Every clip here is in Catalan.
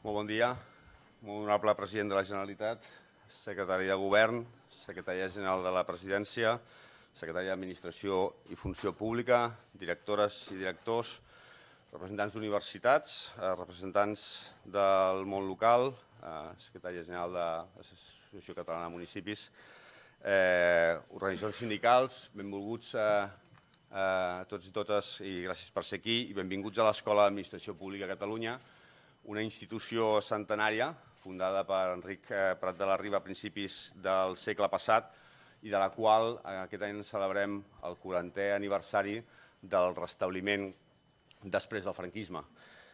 Molt bon dia, molt honorable president de la Generalitat, secretari de Govern, secretària general de la Presidència, secretària d'Administració i Funció Pública, directores i directors, representants d'universitats, eh, representants del món local, eh, secretària general de l'Associació Catalana de Municipis, eh, organitzacions sindicals, benvolguts a, a tots i totes i gràcies per ser aquí i benvinguts a l'Escola d'Administració Pública de Catalunya, una institució centenària fundada per Enric eh, Prat de la Riba a principis del segle passat i de la qual eh, aquest any celebrem el 40è aniversari del restabliment després del franquisme.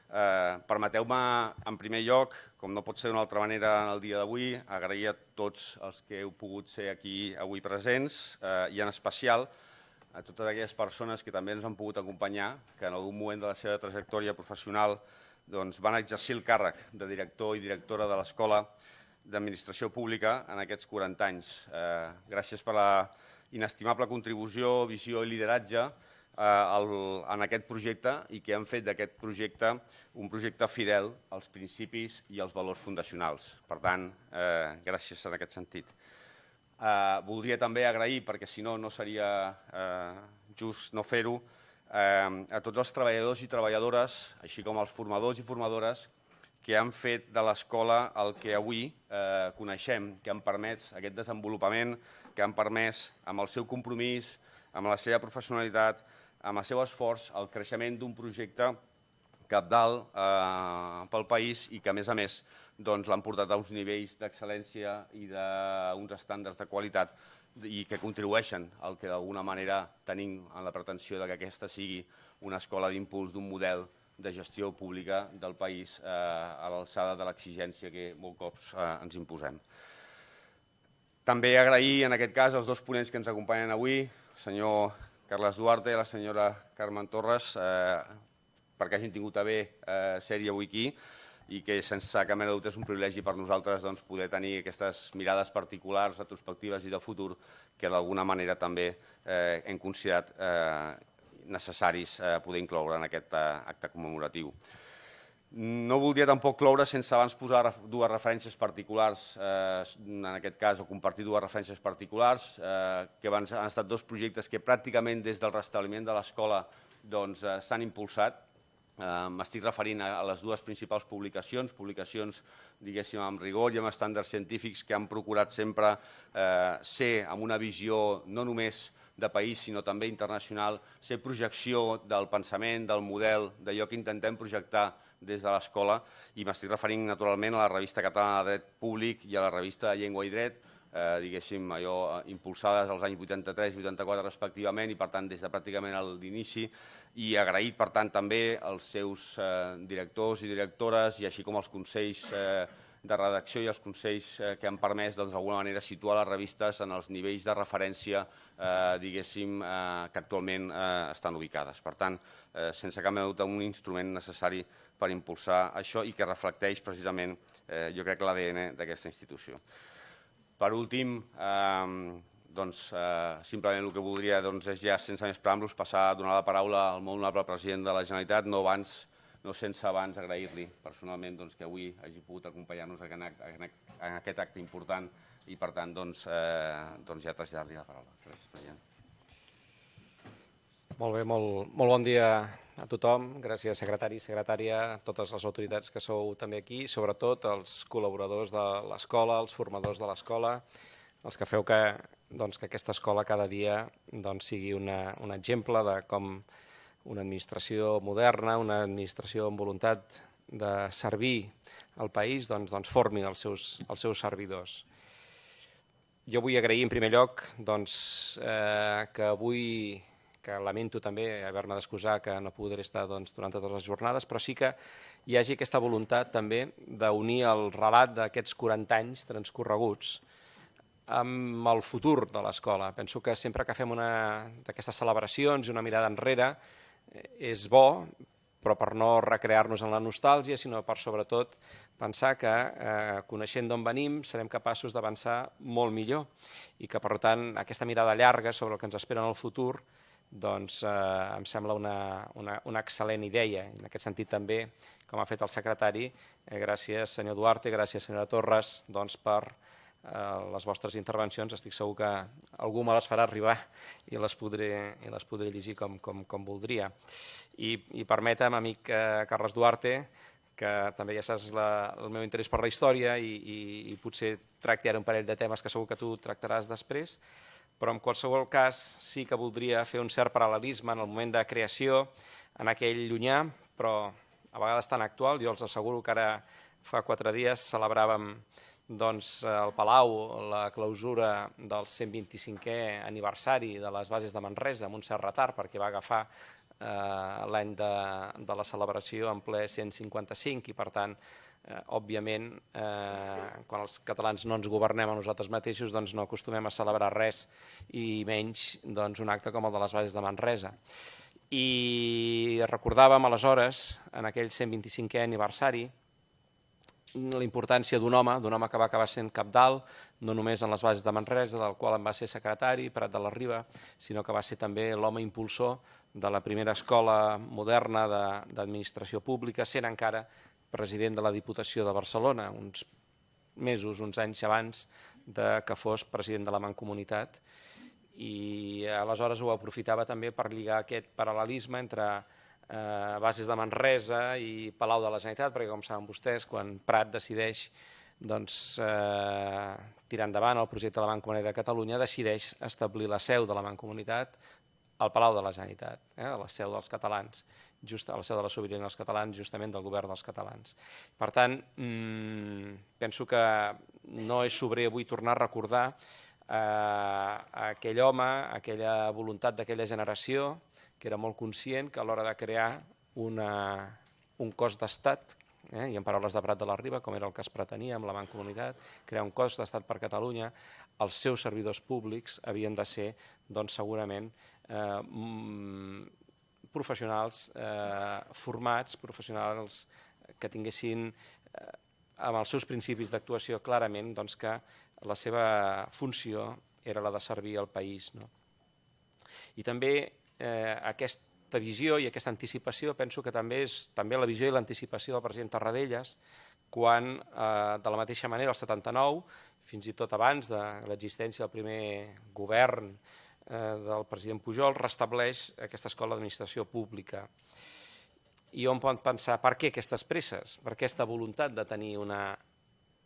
Eh, Permeteu-me, en primer lloc, com no pot ser d'una altra manera en el dia d'avui, agrair a tots els que heu pogut ser aquí avui presents eh, i en especial a totes aquelles persones que també ens han pogut acompanyar, que en algun moment de la seva trajectòria professional doncs, van exercir el càrrec de director i directora de l'Escola d'Administració Pública en aquests 40 anys. Eh, gràcies per la inestimable contribució, visió i lideratge eh, en aquest projecte i que han fet d'aquest projecte un projecte fidel als principis i als valors fundacionals. Per tant, eh, gràcies en aquest sentit. Eh, voldria també agrair, perquè si no, no seria eh, just no fer-ho, a tots els treballadors i treballadores, així com als formadors i formadores, que han fet de l'escola el que avui eh, coneixem, que han permès aquest desenvolupament, que han permès, amb el seu compromís, amb la seva professionalitat, amb el seu esforç, el creixement d'un projecte capdalt eh, pel país i que, a més a més, doncs, l'han portat a uns nivells d'excel·lència i d'uns estàndards de qualitat i que contribueixen al que d'alguna manera tenim en la pretensió de que aquesta sigui una escola d'impuls d'un model de gestió pública del país eh, a l'alçada de l'exigència que molts cops eh, ens imposem. També agrair en aquest cas els dos ponents que ens acompanyen avui, el senyor Carles Duarte i la senyora Carmen Torres, eh, perquè hagin tingut a bé eh, ser-hi avui aquí i que sense cap mena de dubte és un privilegi per nosaltres doncs, poder tenir aquestes mirades particulars, retrospectives i de futur que d'alguna manera també eh, hem considerat eh, necessaris eh, poder incloure en aquest eh, acte commemoratiu. No voldria tampoc cloure sense abans posar dues referències particulars, eh, en aquest cas, o compartir dues referències particulars, eh, que han estat dos projectes que pràcticament des del restabliment de l'escola doncs, eh, s'han impulsat. M'estic referint a, les dues principals publicacions, publicacions diguéssim amb rigor i amb estàndards científics que han procurat sempre eh, ser amb una visió no només de país, sinó també internacional, ser projecció del pensament, del model, d'allò que intentem projectar des de l'escola. I m'estic referint naturalment a la revista catalana de dret públic i a la revista de llengua i dret, eh, diguéssim, allò, eh, impulsades als anys 83 i 84 respectivament i per tant des de pràcticament l'inici i agraït per tant també als seus eh, directors i directores i així com als consells eh, de redacció i els consells eh, que han permès doncs, d'alguna manera situar les revistes en els nivells de referència eh, diguéssim, que actualment estan ubicades. Per tant, sense cap mena dubte, un instrument necessari per impulsar això i que reflecteix precisament, jo crec, l'ADN d'aquesta institució. Per últim, eh, doncs, eh, simplement el que voldria doncs, és ja, sense més preàmbuls, passar a donar la paraula al molt honorable president de la Generalitat, no abans no sense abans agrair-li personalment doncs, que avui hagi pogut acompanyar-nos en, en aquest acte important i per tant doncs, eh, doncs ja traslladar-li la paraula. Gràcies, president. Molt bé, molt, molt bon dia a tothom, gràcies secretari i secretària, a totes les autoritats que sou també aquí, sobretot els col·laboradors de l'escola, els formadors de l'escola, els que feu que, doncs, que aquesta escola cada dia doncs, sigui una, un exemple de com una administració moderna, una administració amb voluntat de servir al país, doncs, doncs formi els seus, els seus servidors. Jo vull agrair en primer lloc doncs, eh, que avui que lamento també haver-me d'excusar que no podré estar doncs, durant totes les jornades, però sí que hi hagi aquesta voluntat també d'unir el relat d'aquests 40 anys transcorreguts amb el futur de l'escola. Penso que sempre que fem una d'aquestes celebracions i una mirada enrere eh, és bo, però per no recrear-nos en la nostàlgia, sinó per sobretot pensar que eh, coneixent d'on venim serem capaços d'avançar molt millor i que per tant aquesta mirada llarga sobre el que ens espera en el futur doncs eh, em sembla una, una, una excel·lent idea. En aquest sentit també, com ha fet el secretari, eh, gràcies senyor Duarte, gràcies senyora Torres doncs, per eh, les vostres intervencions. Estic segur que algú me les farà arribar i les podré, i les podré llegir com, com, com voldria. I, i permetem, amic eh, Carles Duarte, que també ja saps la, el meu interès per la història i, i, i potser tracti ara un parell de temes que segur que tu tractaràs després, però en qualsevol cas sí que voldria fer un cert paral·lelisme en el moment de creació, en aquell llunyà, però a vegades tan actual. Jo els asseguro que ara fa quatre dies celebràvem doncs, al Palau la clausura del 125è aniversari de les bases de Manresa amb un cert retard perquè va agafar l'any de, de la celebració en ple 155 i per tant eh, òbviament, eh, quan els catalans no ens governem a nosaltres mateixos, doncs no acostumem a celebrar res i menys doncs, un acte com el de les bases de Manresa. I recordàvem aleshores, en aquell 125è aniversari, la importància d'un home, d'un home que va acabar sent cap dalt, no només en les bases de Manresa, del qual en va ser secretari, Prat de la Riba, sinó que va ser també l'home impulsor de la primera escola moderna d'administració pública, sent encara president de la Diputació de Barcelona, uns mesos, uns anys abans de que fos president de la Mancomunitat. I aleshores ho aprofitava també per lligar aquest paral·lelisme entre eh, bases de Manresa i Palau de la Generalitat, perquè com saben vostès, quan Prat decideix doncs, eh, tirar endavant el projecte de la Mancomunitat de Catalunya, decideix establir la seu de la Mancomunitat al Palau de la Generalitat, eh, la seu dels catalans just a la seu de la sobirania dels catalans, justament del govern dels catalans. Per tant, mmm, penso que no és sobrer avui tornar a recordar eh, aquell home, aquella voluntat d'aquella generació, que era molt conscient que a l'hora de crear una, un cos d'estat, eh, i en paraules de Prat de la Riba, com era el que es pretenia amb la Mancomunitat, crear un cos d'estat per Catalunya, els seus servidors públics havien de ser, doncs, segurament, eh, professionals eh, formats, professionals que tinguessin eh, amb els seus principis d'actuació clarament doncs, que la seva funció era la de servir al país. No? I també eh, aquesta visió i aquesta anticipació penso que també és també la visió i l'anticipació del president Tarradellas quan, eh, de la mateixa manera, el 79, fins i tot abans de l'existència del primer govern eh, del president Pujol restableix aquesta escola d'administració pública. I on pot pensar per què aquestes presses, per aquesta voluntat de tenir una,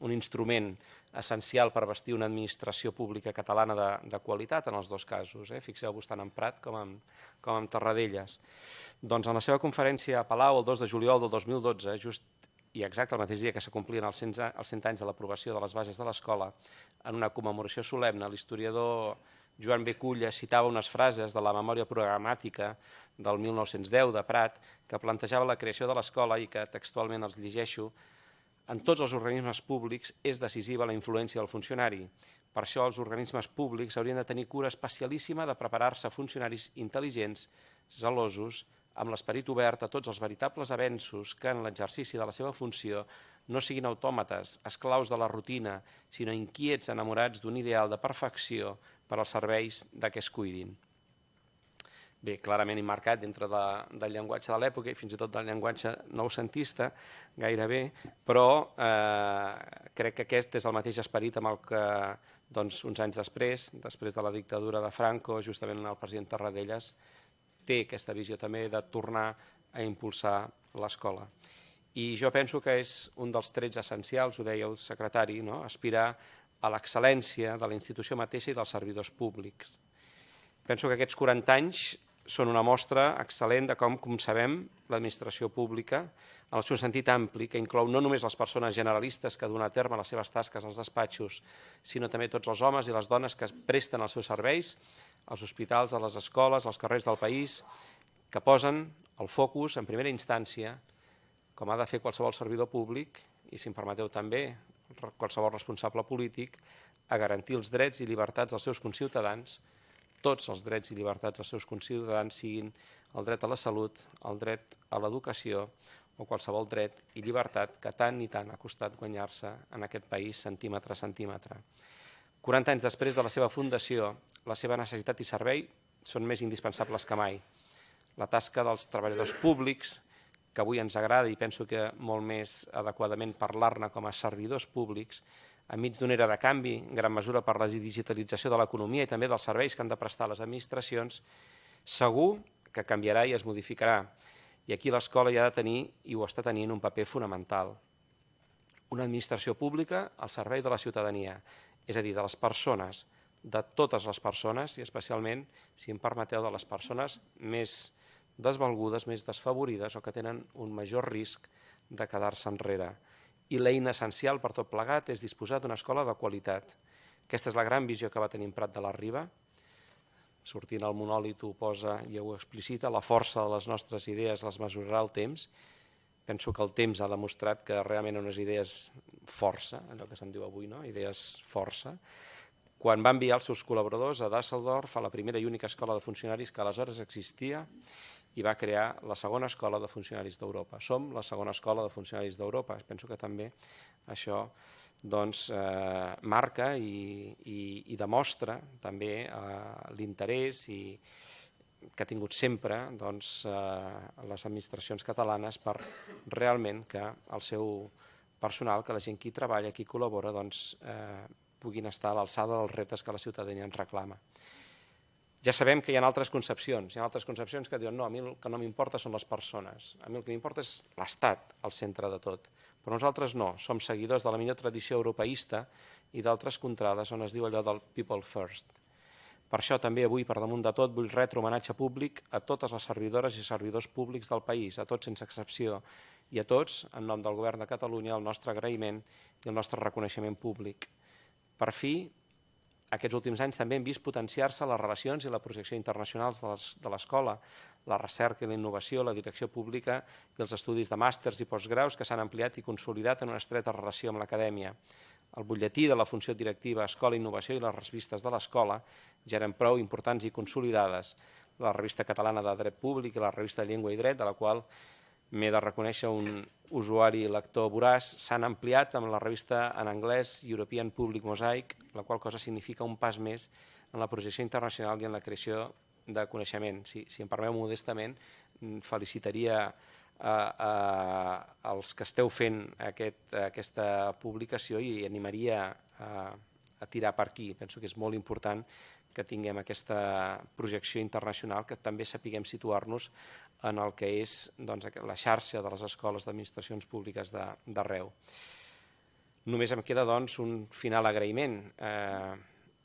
un instrument essencial per vestir una administració pública catalana de, de qualitat en els dos casos. Eh? Fixeu-vos tant en Prat com en, com en Tarradellas. Doncs en la seva conferència a Palau el 2 de juliol del 2012, just i exacte el mateix dia que s'acomplien els 100, els 100 anys de l'aprovació de les bases de l'escola, en una commemoració solemne, l'historiador Joan B. Culla citava unes frases de la memòria programàtica del 1910 de Prat que plantejava la creació de l'escola i que textualment els llegeixo en tots els organismes públics és decisiva la influència del funcionari. Per això els organismes públics haurien de tenir cura especialíssima de preparar-se funcionaris intel·ligents, zelosos, amb l'esperit obert a tots els veritables avenços que en l'exercici de la seva funció no siguin autòmates, esclaus de la rutina, sinó inquiets enamorats d'un ideal de perfecció per als serveis de què es cuidin. Bé, clarament immarcat dintre de, del llenguatge de l'època i fins i tot del llenguatge noucentista, gairebé, però eh, crec que aquest és el mateix esperit amb el que doncs, uns anys després, després de la dictadura de Franco, justament el president Tarradellas té aquesta visió també de tornar a impulsar l'escola. I jo penso que és un dels trets essencials, ho deia el secretari, no? aspirar a l'excel·lència de la institució mateixa i dels servidors públics. Penso que aquests 40 anys són una mostra excel·lent de com concebem l'administració pública en el seu sentit ampli, que inclou no només les persones generalistes que donen a terme les seves tasques als despatxos, sinó també tots els homes i les dones que presten els seus serveis als hospitals, a les escoles, als carrers del país, que posen el focus en primera instància, com ha de fer qualsevol servidor públic, i si em permeteu també qualsevol responsable polític a garantir els drets i llibertats dels seus conciutadans, tots els drets i llibertats dels seus conciutadans siguin el dret a la salut, el dret a l'educació o qualsevol dret i llibertat que tant i tant ha costat guanyar-se en aquest país centímetre a centímetre. 40 anys després de la seva fundació, la seva necessitat i servei són més indispensables que mai. La tasca dels treballadors públics, que avui ens agrada i penso que molt més adequadament parlar-ne com a servidors públics, enmig d'una era de canvi, en gran mesura per la digitalització de l'economia i també dels serveis que han de prestar les administracions, segur que canviarà i es modificarà. I aquí l'escola ja ha de tenir, i ho està tenint, un paper fonamental. Una administració pública al servei de la ciutadania, és a dir, de les persones, de totes les persones i especialment, si em permeteu, de les persones més desvalgudes, més desfavorides o que tenen un major risc de quedar-se enrere. I l'eina essencial per tot plegat és disposar d'una escola de qualitat. Aquesta és la gran visió que va tenir en Prat de la Riba. Sortint al monòlit ho posa i ho explicita, la força de les nostres idees les mesurarà el temps. Penso que el temps ha demostrat que realment unes idees força, allò que se'n diu avui, no? idees força, quan va enviar els seus col·laboradors a Düsseldorf, a la primera i única escola de funcionaris que aleshores existia, i va crear la segona escola de funcionaris d'Europa. Som la segona escola de funcionaris d'Europa. Penso que també això doncs, eh, marca i, i, i demostra també eh, l'interès i que ha tingut sempre doncs, eh, les administracions catalanes per realment que el seu personal, que la gent que hi treballa, qui col·labora, doncs, eh, puguin estar a l'alçada dels reptes que la ciutadania ens reclama. Ja sabem que hi ha altres concepcions, hi ha altres concepcions que diuen no, a mi el que no m'importa són les persones, a mi el que m'importa és l'Estat al centre de tot. Però nosaltres no, som seguidors de la millor tradició europeista i d'altres contrades on es diu allò del people first. Per això també avui, per damunt de tot, vull retre homenatge públic a totes les servidores i servidors públics del país, a tots sense excepció, i a tots, en nom del Govern de Catalunya, el nostre agraïment i el nostre reconeixement públic. Per fi, aquests últims anys també hem vist potenciar-se les relacions i la projecció internacionals de l'escola, la recerca i la innovació, la direcció pública i els estudis de màsters i postgraus que s'han ampliat i consolidat en una estreta relació amb l'acadèmia. El butlletí de la funció directiva Escola, Innovació i les revistes de l'escola ja eren prou importants i consolidades. La revista catalana de dret públic i la revista Llengua i Dret, de la qual m'he de reconèixer un usuari lector voraç, s'han ampliat amb la revista en anglès European Public Mosaic, la qual cosa significa un pas més en la projecció internacional i en la creació de coneixement. Si, si em permeu modestament, mm, felicitaria a, a, als que esteu fent aquest, aquesta publicació i animaria a, a tirar per aquí. Penso que és molt important que tinguem aquesta projecció internacional, que també sapiguem situar-nos en el que és doncs, la xarxa de les escoles d'administracions públiques d'arreu. Només em queda doncs, un final agraïment. Eh,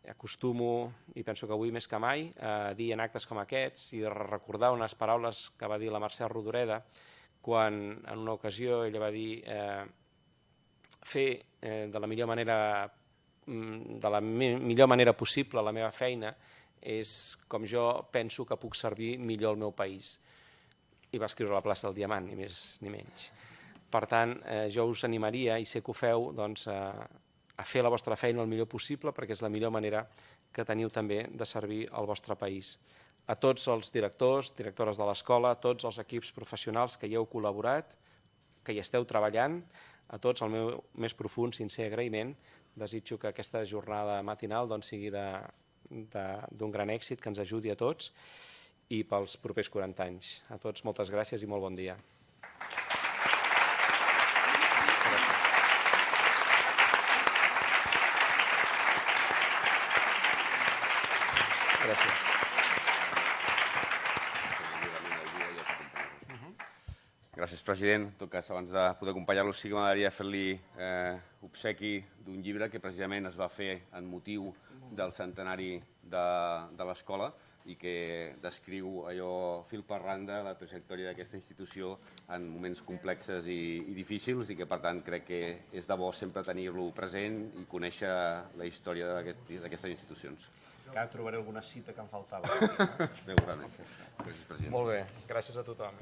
acostumo, i penso que avui més que mai, a dir en actes com aquests i recordar unes paraules que va dir la Mercè Rodoreda quan en una ocasió ella va dir eh, fer eh, de la millor manera de la millor manera possible la meva feina és com jo penso que puc servir millor el meu país i va escriure la plaça del Diamant, ni més ni menys. Per tant, eh, jo us animaria, i sé que ho feu, doncs, a, a fer la vostra feina el millor possible perquè és la millor manera que teniu també de servir al vostre país. A tots els directors, directores de l'escola, a tots els equips professionals que hi heu col·laborat, que hi esteu treballant, a tots el meu més profund, sincer agraïment. Desitjo que aquesta jornada matinal doncs, sigui d'un gran èxit, que ens ajudi a tots i pels propers 40 anys. A tots moltes gràcies i molt bon dia. Gràcies. Gràcies, president. En tot cas, abans de poder acompanyar-lo, sí que m'agradaria fer-li eh, obsequi d'un llibre que precisament es va fer en motiu del centenari de, de l'escola, i que descriu allò fil per randa la trajectòria d'aquesta institució en moments complexes i, i difícils i que per tant crec que és de bo sempre tenir-lo present i conèixer la història d'aquestes aquest, institucions. Encara trobaré alguna cita que em faltava. Segurament. Gràcies, president. Molt bé, gràcies a tothom.